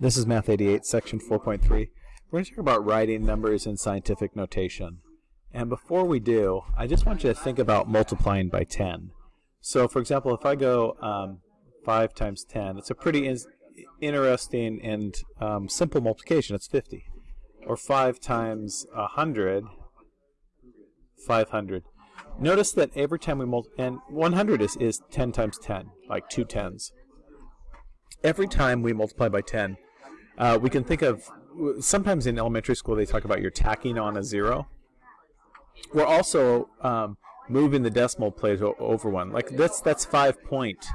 This is Math 88, section 4.3. We're going to talk about writing numbers in scientific notation. And before we do, I just want you to think about multiplying by 10. So for example, if I go um, 5 times 10, it's a pretty in interesting and um, simple multiplication. It's 50. Or 5 times 100, 500. Notice that every time we multiply, and 100 is, is 10 times 10, like two tens. Every time we multiply by 10, uh, we can think of, sometimes in elementary school they talk about you're tacking on a zero. We're also um, moving the decimal place over one. Like that's that's five point,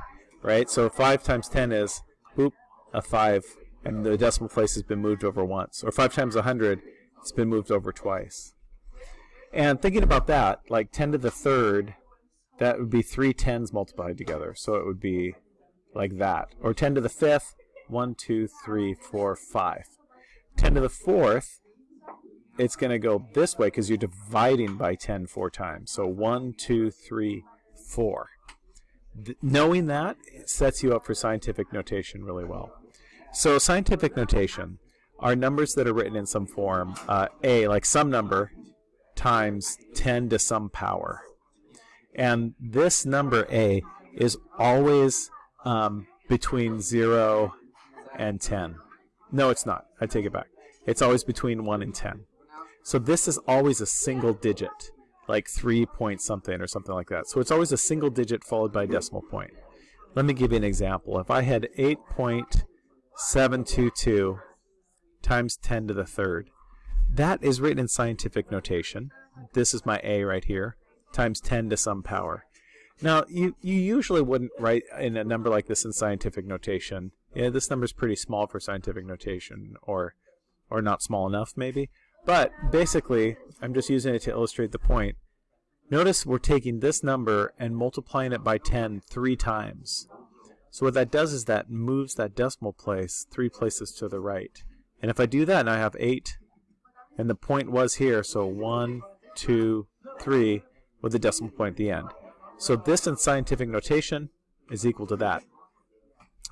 right? So five times ten is, whoop, a five, and the decimal place has been moved over once. Or five times a hundred, it's been moved over twice. And thinking about that, like 10 to the third, that would be three tens multiplied together. So it would be like that. Or 10 to the fifth, 1, 2, 3, 4, 5. 10 to the fourth, it's going to go this way because you're dividing by 10 four times. So 1, 2, 3, 4. Th knowing that sets you up for scientific notation really well. So scientific notation are numbers that are written in some form. Uh, a, like some number, times 10 to some power. And this number a is always um, between 0 and 10. No, it's not. I take it back. It's always between 1 and 10. So this is always a single digit, like 3 point something or something like that. So it's always a single digit followed by a decimal point. Let me give you an example. If I had 8.722 times 10 to the third, that is written in scientific notation. This is my A right here, times 10 to some power. Now, you, you usually wouldn't write in a number like this in scientific notation. Yeah, this number is pretty small for scientific notation, or, or not small enough, maybe. But basically, I'm just using it to illustrate the point. Notice we're taking this number and multiplying it by 10 three times. So what that does is that moves that decimal place three places to the right. And if I do that, and I have 8 and the point was here, so 1, 2, 3, with the decimal point at the end. So this in scientific notation is equal to that.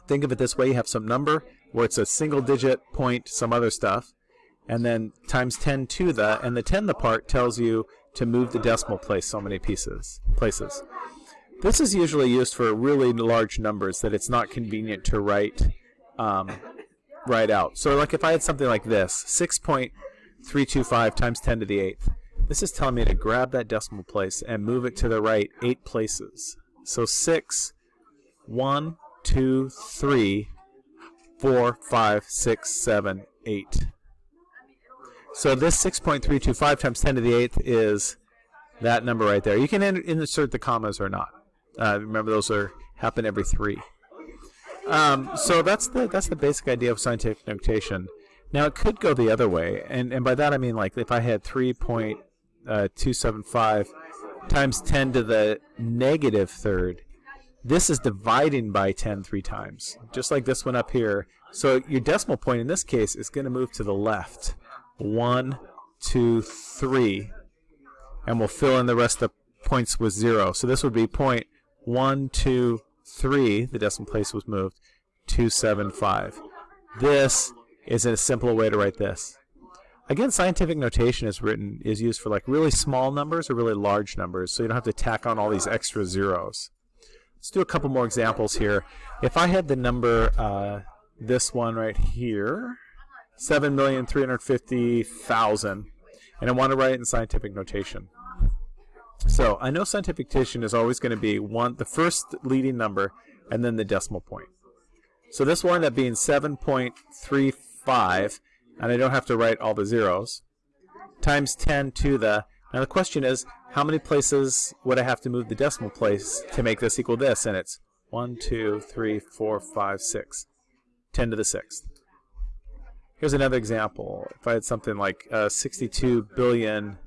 Think of it this way, you have some number where it's a single digit point, some other stuff, and then times 10 to the, and the 10 the part tells you to move the decimal place so many pieces, places. This is usually used for really large numbers that it's not convenient to write um, write out. So like if I had something like this, 6 point 325 times 10 to the 8th. This is telling me to grab that decimal place and move it to the right 8 places. So 6, 1, 2, 3, 4, 5, 6, 7, 8. So this 6.325 times 10 to the 8th is that number right there. You can insert the commas or not. Uh, remember those are happen every three. Um, so that's the that's the basic idea of scientific notation. Now it could go the other way, and, and by that I mean like if I had 3.275 uh, times 10 to the negative third, this is dividing by 10 three times, just like this one up here. So your decimal point in this case is going to move to the left. One, two, three, and we'll fill in the rest of the points with zero. So this would be point one, two, three. The decimal place was moved. Two, seven, five. This is a simpler way to write this. Again, scientific notation is written is used for like really small numbers or really large numbers, so you don't have to tack on all these extra zeros. Let's do a couple more examples here. If I had the number, uh, this one right here, 7,350,000, and I want to write it in scientific notation. So I know scientific notation is always going to be one, the first leading number, and then the decimal point. So this will end up being 7.35 and I don't have to write all the zeros, times 10 to the, now the question is, how many places would I have to move the decimal place to make this equal this? And it's 1, 2, 3, 4, 5, 6. 10 to the 6th. Here's another example. If I had something like uh, 62 billion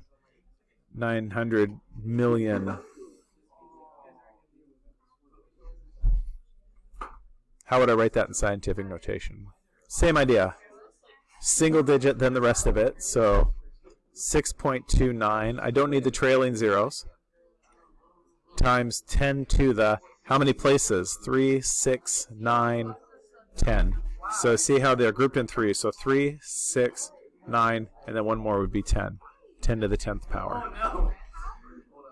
900 million how would I write that in scientific notation? Same idea single digit than the rest of it. So 6.29. I don't need the trailing zeros. Times 10 to the, how many places? 3, 6, 9, 10. So see how they're grouped in three. So 3, 6, 9, and then one more would be 10. 10 to the 10th power.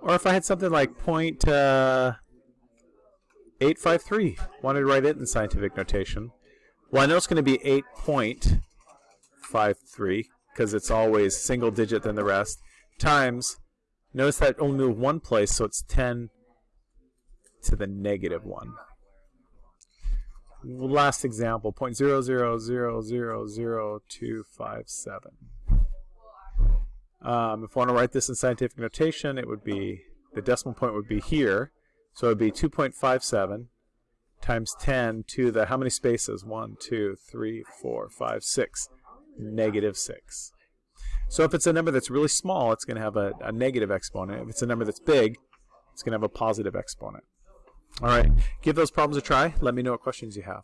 Or if I had something like point uh, 853, wanted to write it in scientific notation. Well, I know it's going to be 8.53 because it's always single digit than the rest, times, notice that only one place, so it's 10 to the negative 1. Last example, 0 point zero zero zero zero zero two five seven. Um, if I want to write this in scientific notation, it would be, the decimal point would be here. So it would be 2.57 times 10 to the, how many spaces? 1, 2, 3, 4, 5, 6. Negative 6. So if it's a number that's really small, it's going to have a, a negative exponent. If it's a number that's big, it's going to have a positive exponent. All right, give those problems a try. Let me know what questions you have.